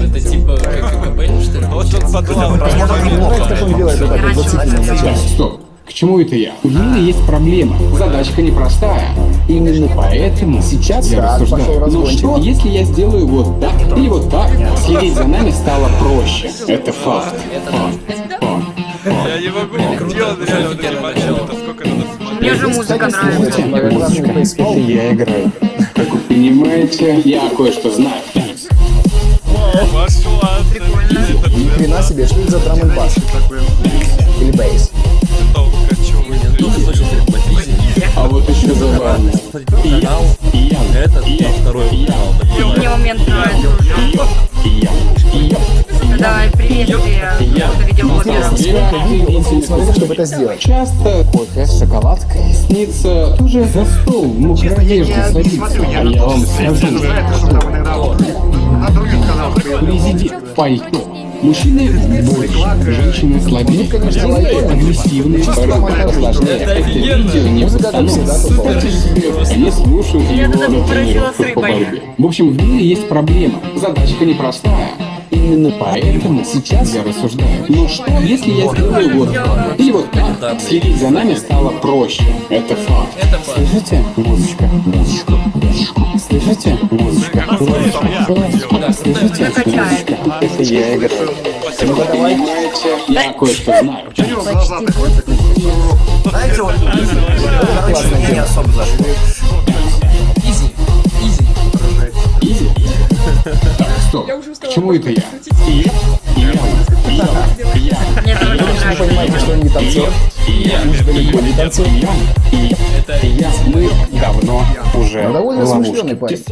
это типа как КП, что ли? Вот он подумал, Стоп. К чему это я? У Лилы есть проблема. Задачка непростая. Именно поэтому сейчас я рассуждаю. Ну что, если я сделаю вот так или вот так, следить за нами стало проще. Это факт. Я не могу, где он реально вот смотреть. Мне же музыка нравится. Это я играю. Как вы понимаете, я кое-что знаю. Пошла, ты, Ни хрена себе, что это за драм н бас? Или бейс? Тоже А вот еще забавно. Канал, этот, а второй канал. Мне момент нравится уже. И я. И я. Кто. Смотрите, чтобы это сделать. Часто кофе с шоколадкой снится тоже за стол в мокрой одежде садится. А я вам скажу, президент в пальто. Мужчины больше, женщины слабее, агрессивные, порой сложнее. Это видео не себе, Они слушают его на тренировках по борьбе. В общем, в мире есть проблема. Задачка непростая. Именно поэтому сейчас я рассуждаю. Ну что, если я сделаю вот так? Или вот так? Следить за нами стало проще. Это факт. Слышите? Музычка, музычка, музычка. Слышите? Музычка, музычка. Слышите? Накачает. Это я играю. Вы понимаете, я кое-что знаю. Изи, стоп. К чему это я? И я, и я, и я, и я. Не нравится. Понимаете, что он не танцор? Я, Уж далеко не танцор. и я, я, я. Мы давно уже Ну, в ловушке.